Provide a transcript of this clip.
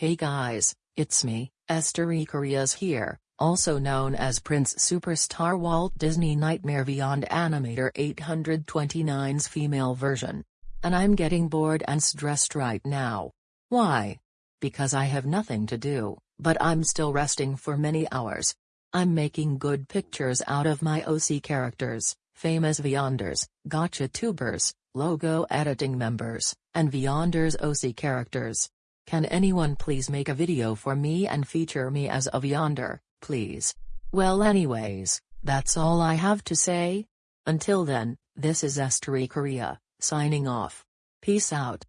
Hey guys, it's me, Esther. Korea's here, also known as Prince Superstar Walt Disney Nightmare Beyond Animator 829's female version. And I'm getting bored and stressed right now. Why? Because I have nothing to do, but I'm still resting for many hours. I'm making good pictures out of my OC characters, famous Vyonders, Gacha Tubers, logo editing members, and Vyonders OC characters. Can anyone please make a video for me and feature me as of Vyonder, please? Well anyways, that's all I have to say. Until then, this is Esther E. Korea, signing off. Peace out.